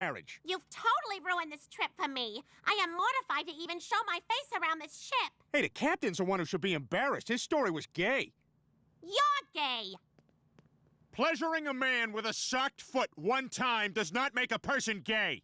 marriage. You've totally ruined this trip for me. I am mortified to even show my face around this ship. Hey, the captain's the one who should be embarrassed. His story was gay. You're gay. Pleasuring a man with a socked foot one time does not make a person gay.